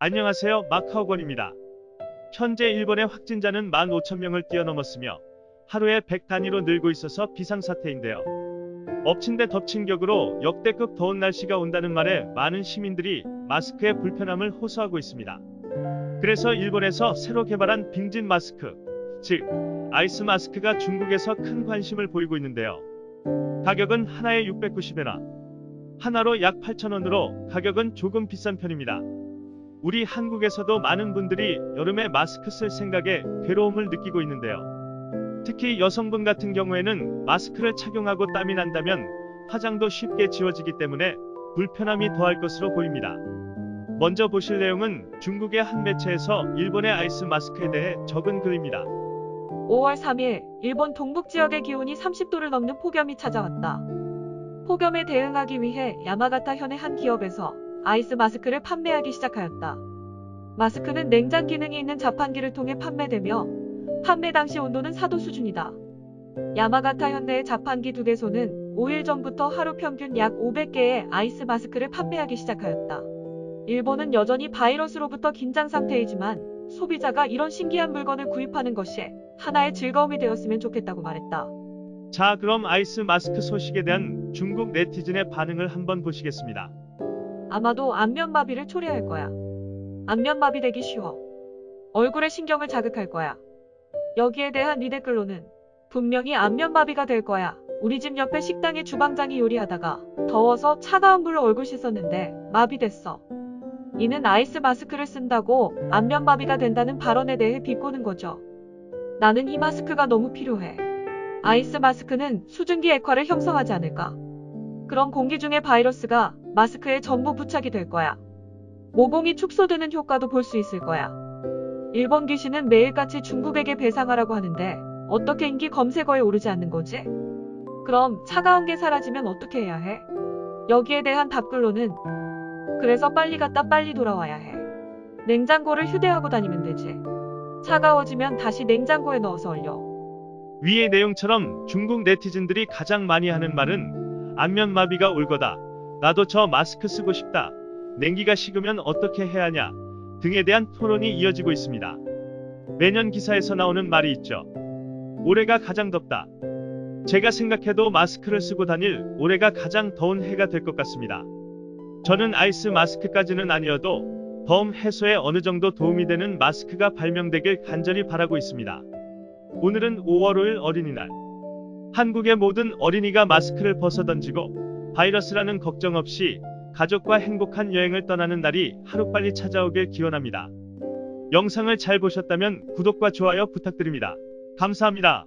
안녕하세요. 마카오건입니다. 현재 일본의 확진자는 15,000명을 뛰어넘었으며 하루에 100 단위로 늘고 있어서 비상사태인데요. 엎친 데 덮친 격으로 역대급 더운 날씨가 온다는 말에 많은 시민들이 마스크의 불편함을 호소하고 있습니다. 그래서 일본에서 새로 개발한 빙진 마스크, 즉 아이스 마스크가 중국에서 큰 관심을 보이고 있는데요. 가격은 하나에 690엔화, 하나로 약 8,000원으로 가격은 조금 비싼 편입니다. 우리 한국에서도 많은 분들이 여름에 마스크 쓸 생각에 괴로움을 느끼고 있는데요. 특히 여성분 같은 경우에는 마스크를 착용하고 땀이 난다면 화장도 쉽게 지워지기 때문에 불편함이 더할 것으로 보입니다. 먼저 보실 내용은 중국의 한 매체에서 일본의 아이스 마스크에 대해 적은 글입니다. 5월 3일 일본 동북 지역의 기온이 30도를 넘는 폭염이 찾아왔다. 폭염에 대응하기 위해 야마가타 현의 한 기업에서 아이스 마스크를 판매하기 시작하였다. 마스크는 냉장 기능이 있는 자판기를 통해 판매되며 판매 당시 온도는 4도 수준이다. 야마가타 현대의 자판기 두 개소는 5일 전부터 하루 평균 약 500개의 아이스 마스크를 판매하기 시작하였다. 일본은 여전히 바이러스로부터 긴장 상태이지만 소비자가 이런 신기한 물건을 구입하는 것이 하나의 즐거움이 되었으면 좋겠다고 말했다. 자, 그럼 아이스 마스크 소식에 대한 중국 네티즌의 반응을 한번 보시겠습니다. 아마도 안면마비를 초래할 거야. 안면마비 되기 쉬워. 얼굴에 신경을 자극할 거야. 여기에 대한 이 댓글로는 분명히 안면마비가 될 거야. 우리 집 옆에 식당의 주방장이 요리하다가 더워서 차가운 물로 얼굴 씻었는데 마비됐어. 이는 아이스 마스크를 쓴다고 안면마비가 된다는 발언에 대해 비꼬는 거죠. 나는 이 마스크가 너무 필요해. 아이스 마스크는 수증기 액화를 형성하지 않을까? 그럼 공기 중의 바이러스가 마스크에 전부 부착이 될 거야. 모공이 축소되는 효과도 볼 수 있을 거야. 일본 귀신은 매일같이 중국에게 배상하라고 하는데 어떻게 인기 검색어에 오르지 않는 거지? 그럼 차가운 게 사라지면 어떻게 해야 해? 여기에 대한 답글로는 그래서 빨리 갔다 빨리 돌아와야 해. 냉장고를 휴대하고 다니면 되지. 차가워지면 다시 냉장고에 넣어서 얼려. 위의 내용처럼 중국 네티즌들이 가장 많이 하는 말은 안면마비가 올 거다. 나도 저 마스크 쓰고 싶다. 냉기가 식으면 어떻게 해야 하냐 등에 대한 토론이 이어지고 있습니다. 매년 기사에서 나오는 말이 있죠. 올해가 가장 덥다. 제가 생각해도 마스크를 쓰고 다닐 올해가 가장 더운 해가 될 것 같습니다. 저는 아이스 마스크까지는 아니어도 더움 해소에 어느 정도 도움이 되는 마스크가 발명되길 간절히 바라고 있습니다. 오늘은 5월 5일 어린이날. 한국의 모든 어린이가 마스크를 벗어던지고 바이러스라는 걱정 없이 가족과 행복한 여행을 떠나는 날이 하루빨리 찾아오길 기원합니다. 영상을 잘 보셨다면 구독과 좋아요 부탁드립니다. 감사합니다.